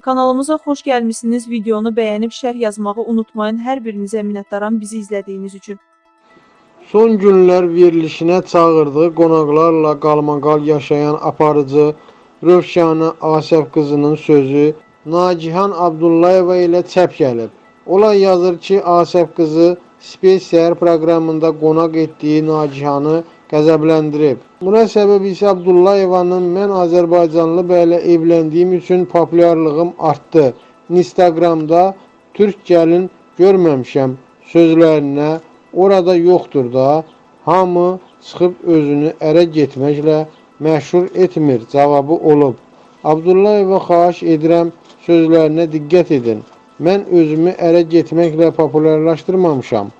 Kanalımıza xoş gəlmisiniz. Videonu bəyənib şərh yazmağı unutmayın. Hər birinizə minnətdaram bizi izlədiyiniz üçün. Son günlər verilişinə çağırdığı qonaqlarla qalmaqal yaşayan aparıcı Rövşanə Asəf qızının sözü Nagihan Abdullayeva ilə çəp gəlib. Olay yazır ki, Asəf qızı Space Səhər proqramında qonaq etdiyi Nagihanı qəzəbləndirib. Buna səbəb isə Abdullayevanın mən Azərbaycanlı bəylə evləndiyim üçün populyarlığım artdı. Instagramda Türk gəlin görməmişəm sözlərinə orada yoxdur da hamı çıxıb özünü ərə getməklə məşhur etmir cavabı olub. Abdullayeva xahiş edirəm sözlərinə diqqət edin. Mən özümü ərə getməklə populyarlaşdırmamışam.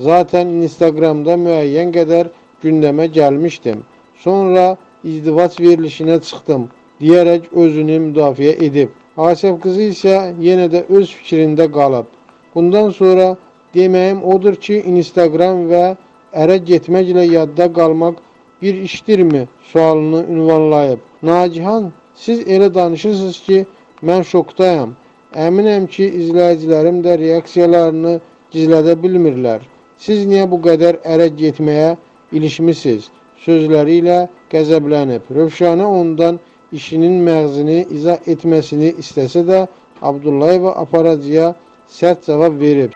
Zaten Instagramda müəyyən qədər gündəmə gəlmişdim. Sonra izdivac verilişinə çıxdım deyərək özünü müdafiə edib. Asəf qızı isə yenə də öz fikrində qalıb. Bundan sonra deməyim odur ki, Instagram və ərə getməklə yadda qalmaq bir işdirmi sualını ünvanlayıb. Nagihan, siz elə danışırsınız ki, mən şokdayam. Əminəm ki, izləyicilərim də reaksiyalarını gizlədə bilmirlər. Siz niyə bu qədər ərə getməyə ilişmisiniz? Sözləri ilə qəzəblənib. Rövşanə ondan işinin məğzini izah etməsini istəsə də Abdullayeva aparıcıya sərt cavab verib.